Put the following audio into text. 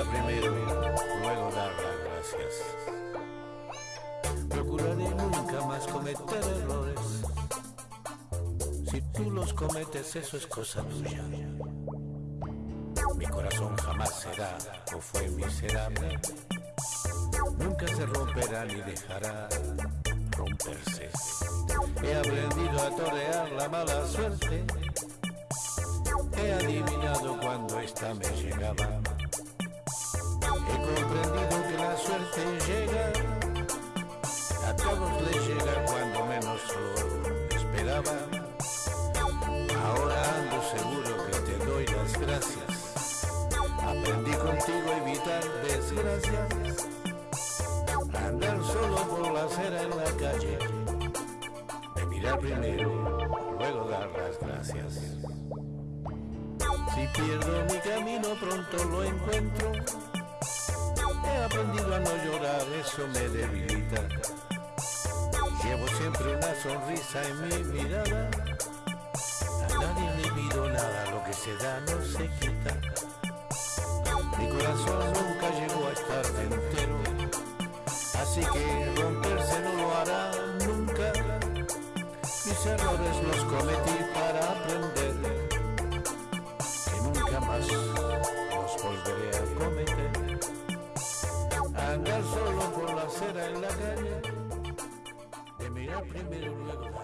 primero, luego dar las gracias. Procuraré nunca más cometer errores. Si tú los cometes, eso es cosa tuya. Mi corazón jamás será o fue miserable. Nunca se romperá ni dejará romperse. He aprendido a torear la mala suerte. He adivinado cuando esta me llegaba. Desgracias. Andar solo por la acera en la calle. De mirar primero, luego dar las gracias. Si pierdo mi camino pronto lo encuentro. He aprendido a no llorar, eso me debilita. Llevo siempre una sonrisa en mi mirada. A nadie le pido nada, lo que se da no se quita. Mi corazón Así que romperse no lo hará nunca. Mis errores los cometí para aprender. Que nunca más los volveré a cometer. Andar solo por la acera en la calle. De mirar primero, luego.